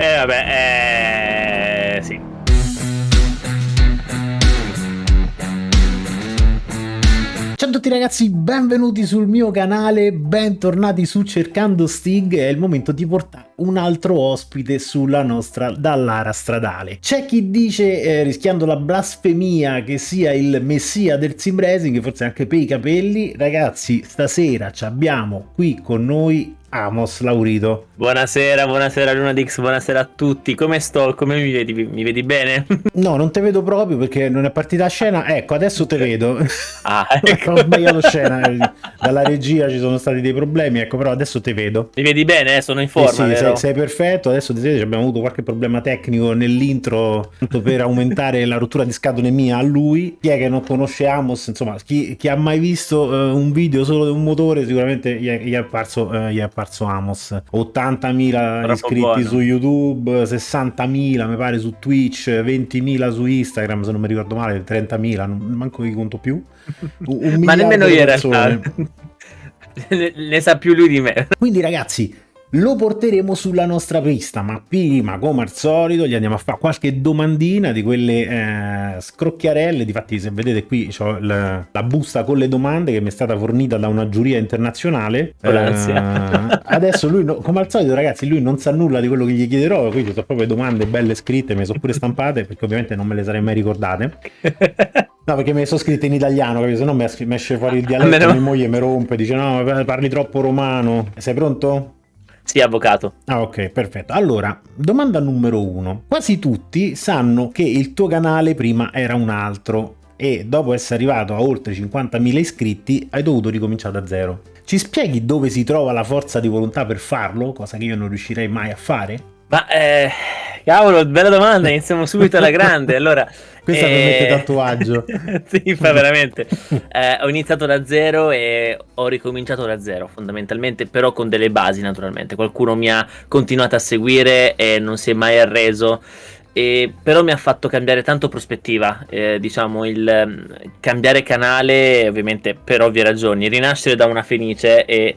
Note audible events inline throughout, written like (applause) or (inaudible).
Eh vabbè, eh, sì. Ciao a tutti ragazzi, benvenuti sul mio canale, bentornati su Cercando Stig, è il momento di portare un altro ospite sulla nostra Dallara stradale. C'è chi dice, eh, rischiando la blasfemia, che sia il messia del sim racing, forse anche per i capelli. Ragazzi, stasera ci abbiamo qui con noi Amos Laurito. Buonasera, buonasera Lunadix, buonasera a tutti. Come sto? Come mi vedi? Mi vedi bene? (laughs) No, non te vedo proprio perché non è partita a scena. Ecco, adesso te vedo. Ah, (laughs) ecco. (laughs) Ho sbagliato scena. Dalla regia ci sono stati dei problemi, ecco, però adesso te vedo. Mi vedi bene? Eh? Sono in forma, sì, sì, sei, sei, perfetto. Adesso ti abbiamo avuto qualche problema tecnico nell'intro (laughs) per aumentare la rottura di scatole mia a lui. Chi è che non conosce Amos? Insomma, chi, chi ha mai visto uh, un video solo di un motore sicuramente gli è, gli è apparso, uh, gli è apparso Amos 80.000 iscritti buono. su YouTube 60.000 mi pare su Twitch 20.000 su Instagram se non mi ricordo male 30.000 non manco vi conto più (laughs) un ma nemmeno io in realtà (laughs) ne, ne sa più lui di me quindi ragazzi lo porteremo sulla nostra pista, ma prima, come al solito, gli andiamo a fare qualche domandina di quelle eh, scrocchiarelle. Difatti, se vedete qui ho la, la, busta con le domande che mi è stata fornita da una giuria internazionale. Eh, adesso lui, no, come al solito, ragazzi, lui non sa nulla di quello che gli chiederò. Qui ci sono proprio domande belle scritte, me le sono pure stampate, perché ovviamente non me le sarei mai ricordate. No, perché me le sono scritte in italiano, capito? Se no mi esce fuori il dialetto, mia moglie mi rompe, dice no, parli troppo romano. Sei pronto? Sì, avvocato. Ah, ok, perfetto. Allora, domanda numero uno. Quasi tutti sanno che il tuo canale prima era un altro e dopo essere arrivato a oltre 50.000 iscritti hai dovuto ricominciare da zero. Ci spieghi dove si trova la forza di volontà per farlo, cosa che io non riuscirei mai a fare? Ma, eh, cavolo, bella domanda, (laughs) iniziamo subito alla grande. Allora, (laughs) questa e... permette tatuaggio. (laughs) sì, fa veramente. Eh, ho iniziato da zero e ho ricominciato da zero, fondamentalmente, però con delle basi, naturalmente. Qualcuno mi ha continuato a seguire e non si è mai arreso. E, però mi ha fatto cambiare tanto prospettiva, eh, diciamo, il um, cambiare canale, ovviamente per ovvie ragioni, rinascere da una fenice e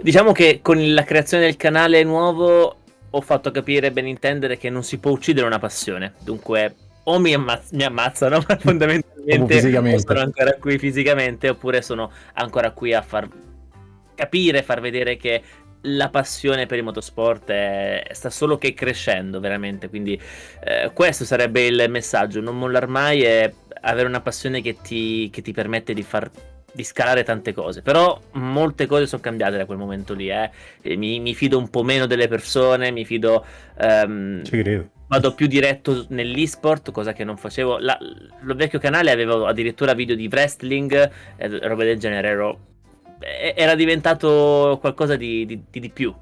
diciamo che con la creazione del canale nuovo ho fatto capire ben intendere che non si può uccidere una passione, dunque o mi, ammazz- mi ammazzano, (laughs) ma fondamentalmente sono ancora qui fisicamente, oppure sono ancora qui a far capire, far vedere che la passione per il motorsport è, sta solo che crescendo veramente. Quindi eh, questo sarebbe il messaggio. Non mollar mai e avere una passione che ti, che ti permette di far di scalare tante cose però molte cose sono cambiate da quel momento lì eh. mi, mi, fido un po' meno delle persone mi fido um, ci credo vado più diretto nell'esport, cosa che non facevo. La, lo vecchio canale avevo addirittura video di wrestling, e roba del genere, ero, era diventato qualcosa di, di, di, di più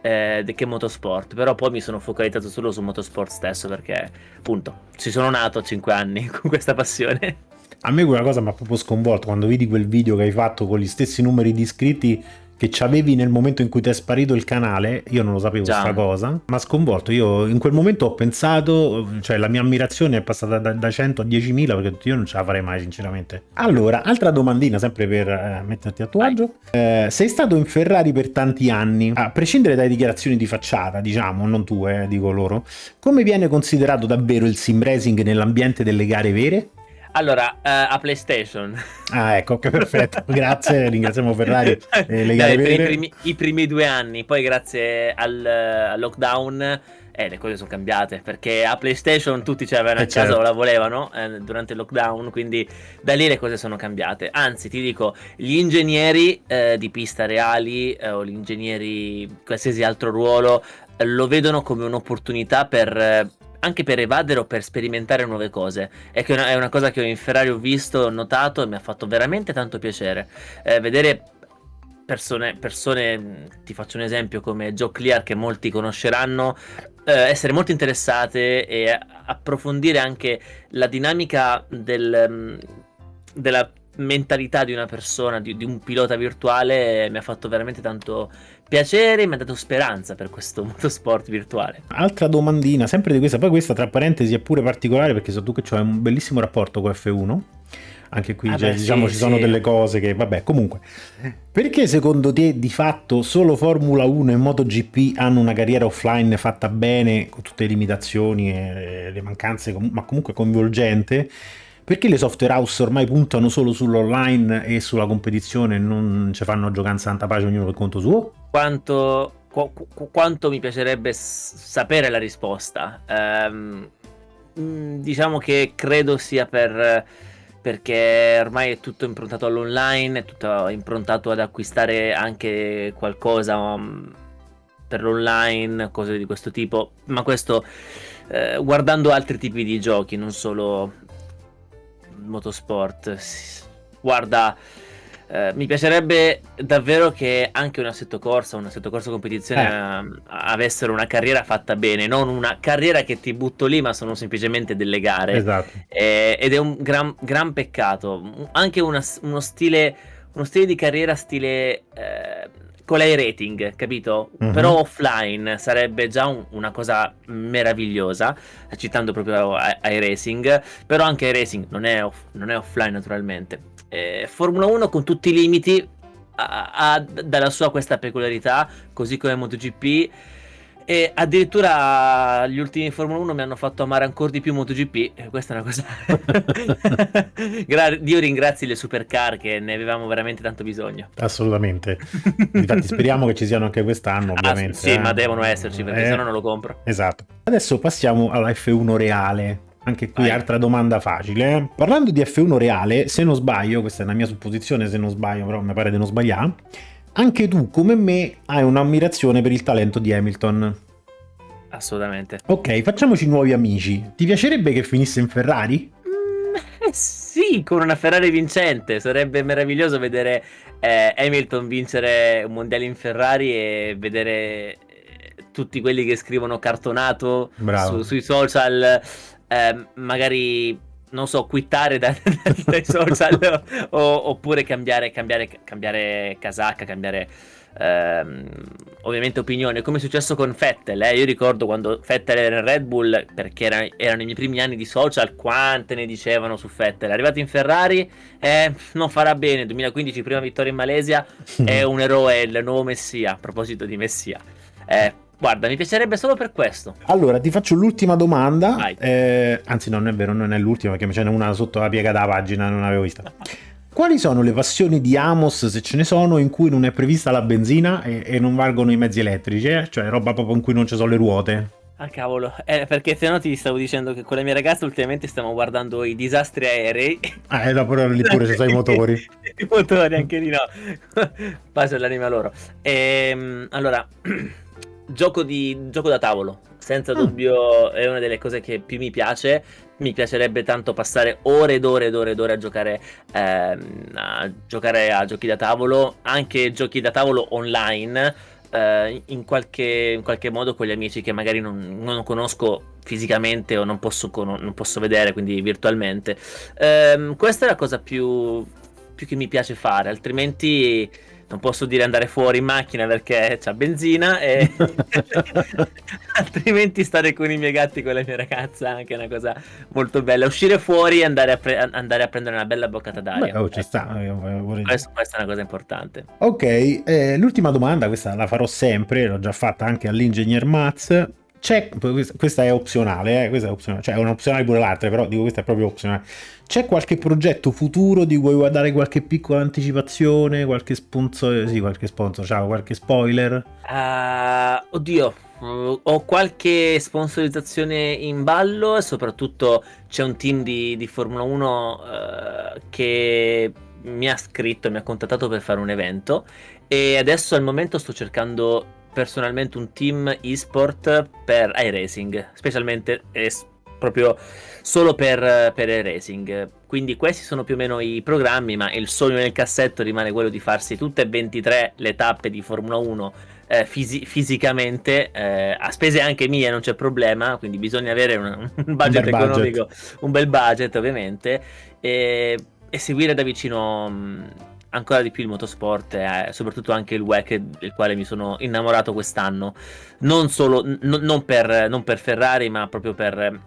eh, che motorsport, però poi mi sono focalizzato solo su motorsport stesso perché, appunto, ci sono nato a 5 anni (laughs) con questa passione. A me quella cosa mi ha proprio sconvolto quando vedi quel video che hai fatto con gli stessi numeri di iscritti che c'avevi nel momento in cui ti è sparito il canale, io non lo sapevo Già. questa cosa, ma sconvolto, io in quel momento ho pensato, cioè la mia ammirazione è passata da, da 100 a 10.000 perché io non ce la farei mai sinceramente. Allora, altra domandina sempre per eh, metterti a tuo agio, eh, sei stato in Ferrari per tanti anni, a prescindere dalle dichiarazioni di facciata, diciamo, non tue, eh, dico loro, come viene considerato davvero il sim racing nell'ambiente delle gare vere? Allora, uh, a PlayStation. Ah, ecco, che perfetto. (laughs) grazie, ringraziamo Ferrari. Eh, le Dai, i, primi, I primi due anni, poi grazie al, al lockdown eh, le cose sono cambiate perché a PlayStation tutti ce l'avevano eh, a casa certo. o la volevano eh, durante il lockdown, quindi da lì le cose sono cambiate. Anzi, ti dico, gli ingegneri eh, di pista reali eh, o gli ingegneri qualsiasi altro ruolo eh, lo vedono come un'opportunità per anche per evadere o per sperimentare nuove cose. È, che è una cosa che in Ferrari ho visto, ho notato e mi ha fatto veramente tanto piacere. Eh, vedere persone, persone, ti faccio un esempio come Joe Clear che molti conosceranno, eh, essere molto interessate e approfondire anche la dinamica del, mm, della mentalità di una persona, di, di, un pilota virtuale, mi ha fatto veramente tanto piacere, mi ha dato speranza per questo (laughs) motorsport virtuale. Altra domandina, sempre di questa, poi questa tra parentesi è pure particolare perché so tu che hai un bellissimo rapporto con F1. anche qui ah cioè, beh, diciamo sì, ci sono delle cose che vabbè comunque perché secondo te di fatto solo Formula 1 e MotoGP hanno una carriera offline fatta bene con tutte le limitazioni e le mancanze ma comunque coinvolgente perché le software house ormai puntano solo sull'online e sulla competizione e non ci fanno giocare in santa pace ognuno per conto suo? Quanto, qu- quanto mi piacerebbe sapere la risposta. Um, diciamo che credo sia per perché ormai è tutto improntato all'online, è tutto improntato ad acquistare anche qualcosa um, per l'online, cose di questo tipo, ma questo eh, guardando altri tipi di giochi, non solo motorsport. Guarda, eh, mi piacerebbe davvero che anche un assetto corsa, un assetto corsa competizione eh. uh, avessero una carriera fatta bene, non una carriera che ti butto lì, ma sono semplicemente delle gare. Esatto. Eh, ed è un gran, gran peccato. Anche una, uno, stile, uno stile di carriera stile eh, con l'iRating, capito? Mm-hmm. Però offline sarebbe già un, una cosa meravigliosa, citando proprio iRacing, però anche iRacing non è, off, non è offline naturalmente. Eh, Formula 1 con tutti i limiti ha, ha dalla sua questa peculiarità, così come MotoGP e addirittura gli ultimi Formula 1 mi hanno fatto amare ancora di più MotoGP. Questa è una cosa. (laughs) Dio ringrazi le supercar che ne avevamo veramente tanto bisogno. Assolutamente. Infatti, speriamo che ci siano anche quest'anno, ah, ovviamente. Ah, sì, eh? ma devono esserci perché eh, se no non lo compro. Esatto. Adesso passiamo alla F1 reale. Anche qui Vai. altra domanda facile. Parlando di F1 reale, se non sbaglio, questa è una mia supposizione, se non sbaglio, però mi pare di non sbagliare anche tu, come me, hai un'ammirazione per il talento di Hamilton. Assolutamente. Ok, facciamoci nuovi amici. Ti piacerebbe che finisse in Ferrari? Mm, eh sì, con una Ferrari vincente. Sarebbe meraviglioso vedere eh, Hamilton vincere un mondiale in Ferrari e vedere eh, tutti quelli che scrivono cartonato su, sui social, eh, magari non so, quittare da, (laughs) dai social (laughs) o, oppure cambiare, cambiare, cambiare casacca, cambiare ehm, ovviamente opinione, come è successo con Fettel. Eh? Io ricordo quando Fettel era in Red Bull, perché era, erano i miei primi anni di social, quante ne dicevano su Fettel. Arrivato in Ferrari, eh, non farà bene, 2015 prima vittoria in Malesia, (laughs) è un eroe, il nuovo Messia, a proposito di Messia. Eh, Guarda, mi piacerebbe solo per questo. Allora, ti faccio l'ultima domanda. Eh, anzi, non è vero, non è l'ultima, perché ce n'è una sotto la piega della pagina, non l'avevo vista. Quali sono le passioni di Amos, se ce ne sono, in cui non è prevista la benzina e, e non valgono i mezzi elettrici? Eh? Cioè, roba proprio in cui non ci sono le ruote? Ah cavolo, eh, perché se no ti stavo dicendo che con le mie ragazze ultimamente stiamo guardando i disastri aerei. Ah, e dopo lì pure ci sono i motori. (laughs) I motori anche lì no. (laughs) Pace all'anima loro. Ehm, allora, (clears throat) gioco, di, gioco da tavolo, senza mm. dubbio è una delle cose che più mi piace. Mi piacerebbe tanto passare ore ed ore ed ore ed ore a giocare, ehm, a giocare a giochi da tavolo, anche giochi da tavolo online, eh, in, qualche, in, qualche, modo con gli amici che magari non, non conosco fisicamente o non posso, non posso, vedere, quindi virtualmente. Eh, questa è la cosa più, più che mi piace fare, altrimenti non posso dire andare fuori in macchina perché c'ha benzina e (laughs) altrimenti stare con i miei gatti con la mia ragazza anche è una cosa molto bella. Uscire fuori e andare a, pre- andare a prendere una bella boccata d'aria. Beh, oh, ci sta questo, questa è una cosa importante. Ok eh, l'ultima domanda questa la farò sempre l'ho già fatta anche all'ingegner Maz c'è, questa è opzionale, eh, questa è opzionale, cioè è un'opzionale pure l'altra, però dico questa è proprio opzionale. C'è qualche progetto futuro di cui vuoi dare qualche piccola anticipazione, qualche sponsor, sì, qualche sponsor, ciao, qualche spoiler? Uh, oddio, uh, ho qualche sponsorizzazione in ballo e soprattutto c'è un team di, di Formula 1 uh, eh, che mi ha scritto, mi ha contattato per fare un evento e adesso al momento sto cercando personalmente un team esport per iRacing, specialmente es- proprio solo per, per iRacing. Quindi questi sono più o meno i programmi, ma il sogno nel cassetto rimane quello di farsi tutte e 23 le tappe di Formula 1 eh, fisi- fisicamente, eh, a spese anche mie non c'è problema, quindi bisogna avere un, (laughs) un budget un economico, budget. un bel budget ovviamente, e, e seguire da vicino... Ancora di più il motorsport e eh, soprattutto anche il WEC del quale mi sono innamorato quest'anno non solo non, per, non, per, Ferrari ma proprio per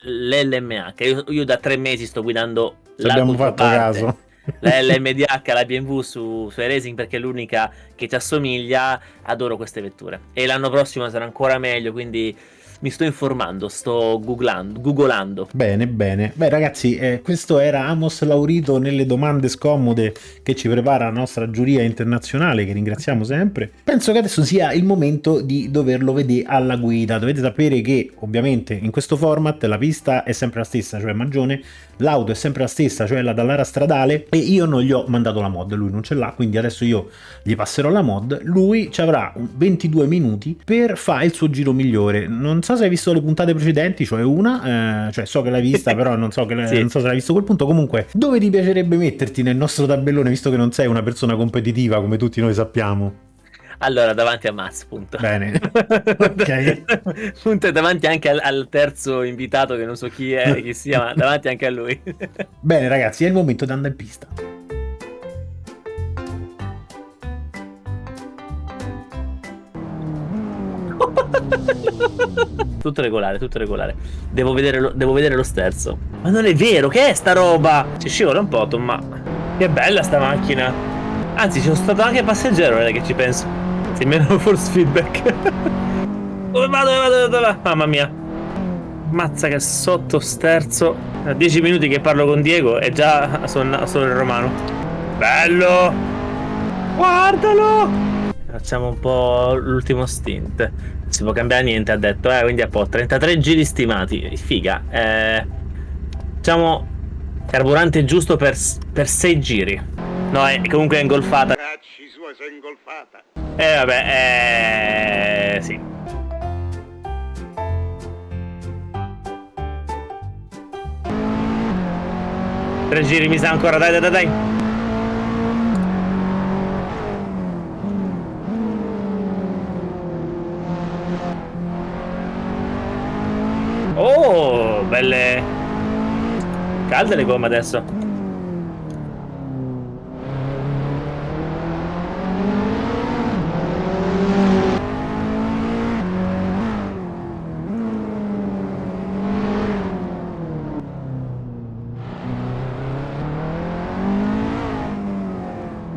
l'LMA che io, io, da tre mesi sto guidando Ci fatto caso. (laughs) La LMDH, la BMW su, su Racing perché è l'unica che ci assomiglia. Adoro queste vetture. E l'anno prossimo sarà ancora meglio, quindi mi sto informando, sto googlando, googolando. Bene, bene. Beh ragazzi, eh, questo era Amos Laurito nelle domande scomode che ci prepara la nostra giuria internazionale, che ringraziamo sempre. Penso che adesso sia il momento di doverlo vedere alla guida. Dovete sapere che ovviamente in questo format la pista è sempre la stessa, cioè Magione, l'auto è sempre la stessa, cioè la Dallara stradale, e io non gli ho mandato la mod, lui non ce l'ha, quindi adesso io gli passerò la mod, lui ci avrà 22 minuti per fare il suo giro migliore. Non so se hai visto le puntate precedenti, cioè una, eh, cioè so che l'hai vista, (laughs) però non so, che, sì. non so se l'hai visto quel punto. Comunque, dove ti piacerebbe metterti nel nostro tabellone, visto che non sei una persona competitiva come tutti noi sappiamo? Allora, davanti a Maz, punto. Bene. (laughs) ok. punto davanti anche al, al, terzo invitato, che non so chi è, (laughs) chi sia, ma davanti anche a lui. Bene, ragazzi, è il momento di andare in pista. (laughs) tutto regolare, tutto regolare. Devo vedere, lo, devo vedere lo sterzo. Ma non è vero, che è sta roba? Ci scivola un po', ma che bella sta macchina. Anzi, ci sono stato anche passeggero, ora che ci penso. Sì, meno force feedback. (laughs) dove vado, dove vado, dove vado? Mamma mia. Mazza che sotto sterzo. A 10 minuti che parlo con Diego e già sono, sono il romano. Bello! Guardalo! Facciamo un po' l'ultimo stint. Si può cambiare niente, ha detto, eh, quindi a po' 33 giri stimati. Figa. Eh, facciamo carburante giusto per, per 6 giri. No, è, comunque è ingolfata. Cacci sua, sei ingolfata. Eh, vabbè, eh, sì. Tre giri mi sa ancora, dai, dai, dai. Oh, belle... Calde le gomme adesso.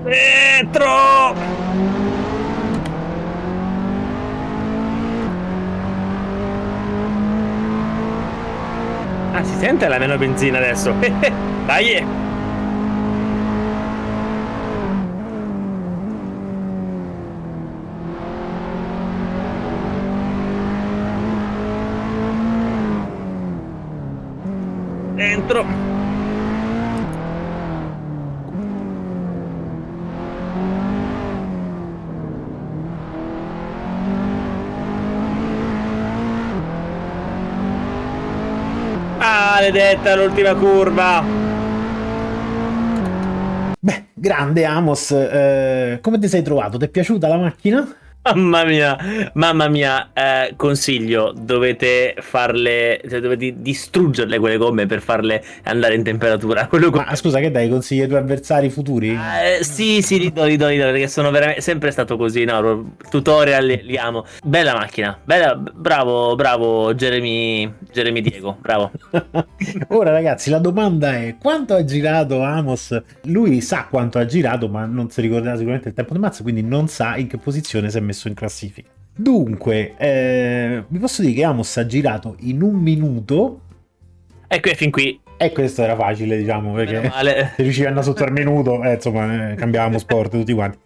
Dentro! Ah, si sente la meno benzina adesso. (laughs) Dai! Dentro! Maledetta l'ultima curva. Beh, grande Amos, eh, come ti sei trovato? Ti è piaciuta la macchina? Mamma mia, mamma mia, eh, consiglio, dovete farle, cioè dovete distruggerle quelle gomme per farle andare in temperatura. (laughs) Quello Ma scusa, che dai, consigli ai tuoi avversari futuri? Eh, sì, sì, li do, li do, li do, perché sono veramente sempre stato così, no, tutorial li, li amo. Bella macchina, bella, bravo, bravo Jeremy, Jeremy Diego, bravo. (laughs) Ora ragazzi, la domanda è, quanto ha girato Amos? Lui sa quanto ha girato, ma non si ricorderà sicuramente il tempo di mazzo, quindi non sa in che posizione si è messo messo in classifica. Dunque, eh, vi posso dire che Amos ha girato in un minuto. Ecco, e fin qui. E questo era facile, diciamo, perché (laughs) se riuscivi a andare sotto al minuto, eh, insomma, eh, cambiavamo sport tutti quanti.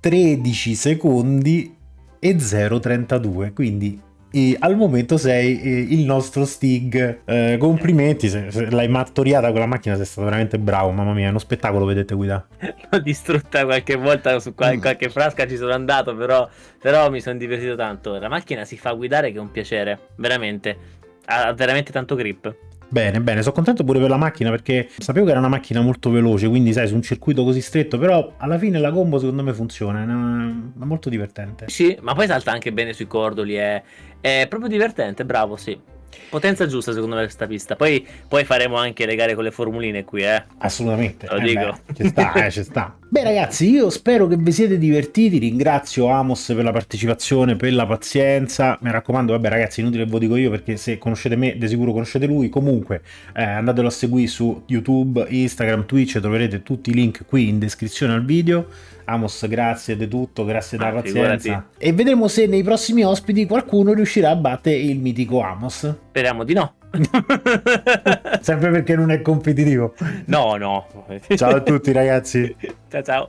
13 secondi e 0,32, quindi e al momento sei eh, il nostro Stig. Eh, complimenti, se, se l'hai mattoriata con la macchina, sei stato veramente bravo. Mamma mia, è uno spettacolo vedete guidare. (laughs) L'ho distrutta qualche volta su qual- mm. qualche frasca, ci sono andato, però, però mi sono divertito tanto. La macchina si fa guidare che è un piacere, veramente. Ha veramente tanto grip. Bene, bene, sono contento pure per la macchina perché sapevo che era una macchina molto veloce, quindi sai, su un circuito così stretto, però alla fine la combo secondo me funziona, è, molto divertente. Sì, ma poi salta anche bene sui cordoli, è, è proprio divertente, bravo, sì. Potenza giusta secondo me questa pista. Poi, poi faremo anche le gare con le formuline qui, eh. Assolutamente. Lo Eh dico. beh, ci sta, eh, ci sta. Beh ragazzi, io spero che vi siete divertiti, ringrazio Amos per la partecipazione, per la pazienza, mi raccomando, vabbè ragazzi, inutile ve lo dico io perché se conoscete me, di sicuro conoscete lui, comunque eh, andatelo a seguire su YouTube, Instagram, Twitch, troverete tutti i link qui in descrizione al video. Amos, grazie di tutto, grazie della Ah, pazienza. figurati. E vedremo se nei prossimi ospiti qualcuno riuscirà a battere il mitico Amos. Speriamo di no. (laughs) Sempre perché non è competitivo. no, no. Ciao a tutti ragazzi. ciao ciao.